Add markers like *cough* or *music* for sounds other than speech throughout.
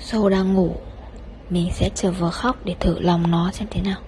Sâu đang ngủ, Mình sẽ chờ vừa khóc để thử lòng nó xem thế nào.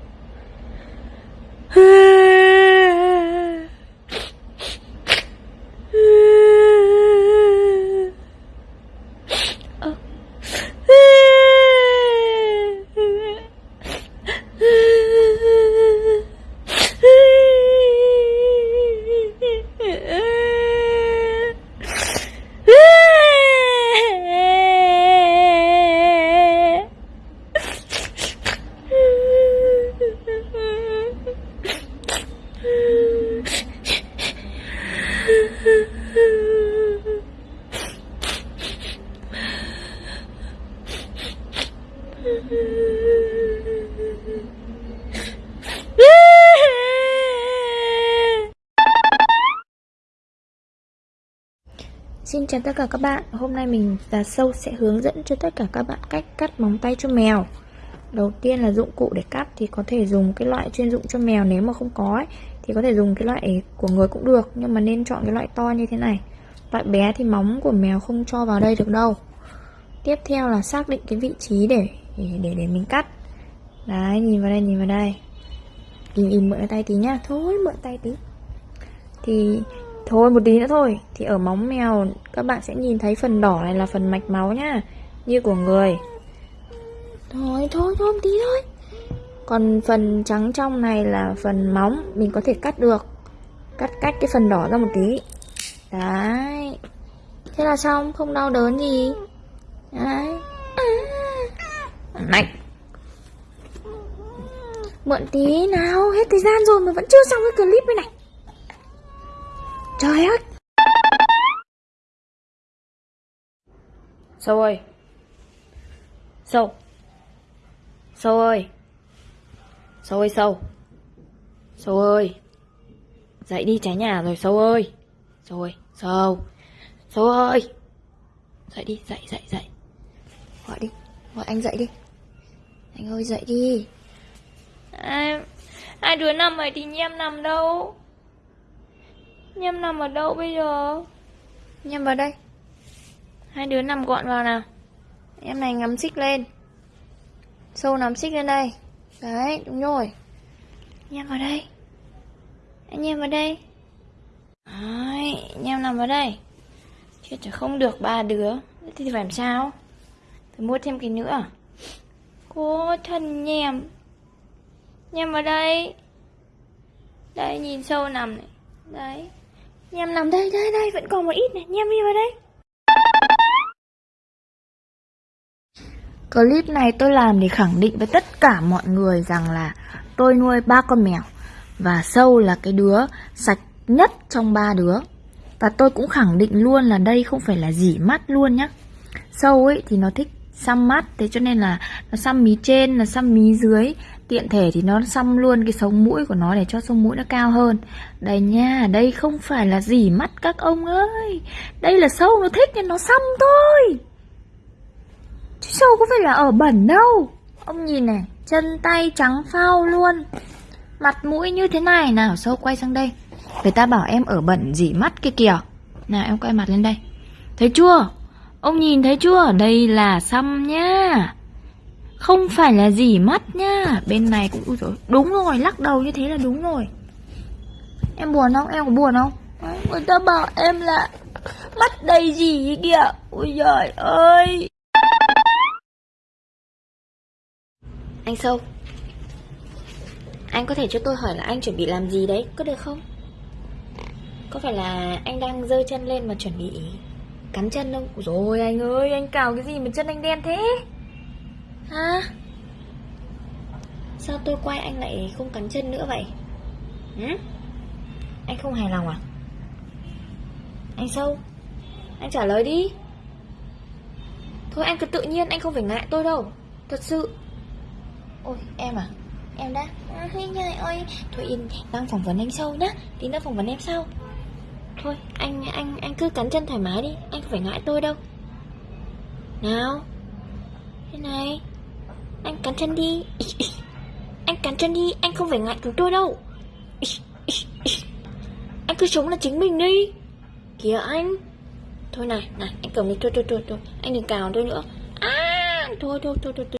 Xin chào tất cả các bạn, hôm nay mình và Sâu sẽ hướng dẫn cho tất cả các bạn cách cắt móng tay cho mèo. Đầu tiên là dụng cụ để cắt thì có thể dùng cái loại chuyên dụng cho mèo nếu mà không có ấy, Thì có thể dùng cái loại của người cũng được, nhưng mà nên chọn cái loại to như thế này. Loại bé thì móng của mèo không cho vào đây được đâu. Tiếp theo là xác định cái vị trí để để, để, để mình cắt. Đấy, nhìn vào đây, nhìn vào đây. Im im mượn tay tí nhá, thôi mượn tay tí. Thì Thôi một tí nữa thôi. Thì ở móng mèo các bạn sẽ nhìn thấy phần đỏ này là phần mạch máu nhá. Như của người. Thôi thôi thôi một tí thôi. Còn phần trắng trong này là phần móng. Mình có thể cắt được. Cắt cách cái phần đỏ ra một tí. Đấy. Thế là xong không đau đớn gì. Đấy. Mạnh. Mượn tí nào Hết thời gian rồi mà vẫn chưa xong cái clip này này. Trời ơi. Sâu ơi. Sâu. Sâu ơi. Sâu ơi sâu. Sâu ơi. Dậy đi trái nhà rồi sâu ơi. Sâu ơi Sâu. Sâu ơi. Dậy đi dậy dậy dậy. Gọi đi Gọi anh dậy đi Anh ơi dậy đi. À, Hai đứa nằm rồi thì nhem nằm đâu? Nhâm nằm ở đâu bây giờ? Nhâm vào đây. Hai đứa nằm gọn vào nào. Em này ngắm xích lên. Sâu nắm xích lên đây. Đấy, đúng rồi. Nhâm vào đây. Anh Nhâm vào đây. Đấy, Nhâm nằm vào đây. Chết chả không được ba đứa. Thì phải làm sao? Phải mua thêm cái nữa Cô thân nhèm. Nhâm vào đây. Đây nhìn sâu nằm này. Đấy. Nhem nằm đây, đây, đây, vẫn còn một ít này, nhem đi vào đây. Clip này tôi làm để khẳng định với tất cả mọi người rằng là tôi nuôi ba con mèo Và Sâu là cái đứa sạch nhất trong ba đứa. Và tôi cũng khẳng định luôn là đây không phải là dỉ mắt luôn nhá. Sâu ấy thì nó thích xăm mắt Thế cho nên là nó xăm mí trên, là xăm mí dưới. Tiện thể thì nó xăm luôn cái sống mũi của nó để cho sống mũi nó cao hơn. Đây nha, đây không phải là gì mắt các ông ơi. Đây là sâu nó thích nên nó xăm thôi. Chứ sâu có phải là ở bẩn đâu. Ông nhìn này, chân tay trắng phao luôn. Mặt mũi như thế này nào, sâu quay sang đây. Người ta bảo em ở bẩn dỉ mắt kia kìa. Nào em quay mặt lên đây. Thấy chưa? Ông nhìn thấy chưa? Đây là xăm nhá không phải là gì mắt nhá Bên này cũng Ui dồi, Đúng rồi lắc đầu như thế là đúng rồi Em buồn không? Em có buồn không? Người ta bảo em là Mắt đầy gì kìa Ôi giời ơi Anh Sâu Anh có thể cho tôi hỏi là anh chuẩn bị làm gì đấy Có được không? Có phải là anh đang dơ chân lên mà chuẩn bị Cắn chân không? Rồi anh ơi Anh cào cái gì mà chân anh đen thế Hả? Sao tôi quay anh lại không cắn chân nữa vậy? Hả? Anh không hài lòng à? Anh sâu Anh trả lời đi Thôi anh cứ tự nhiên anh không phải ngại tôi đâu Thật sự Ôi em à Em đã à, nhời ơi Thôi yên đang phỏng vấn anh sâu nhá Tí nữa phỏng vấn em sau Thôi anh anh anh cứ cắn chân thoải mái đi. Anh không phải ngại tôi đâu. Nào. Thế này. Anh cắn chân đi. *laughs* Anh cắn chân đi Anh không phải ngại chúng tôi đâu. *laughs* Anh cứ sống là chính mình đi. Kìa anh. Thôi này, này, anh cầm đi, thôi, thôi, thôi, thôi. Anh đừng cào tôi nữa. À, thôi thôi thôi thôi, thôi.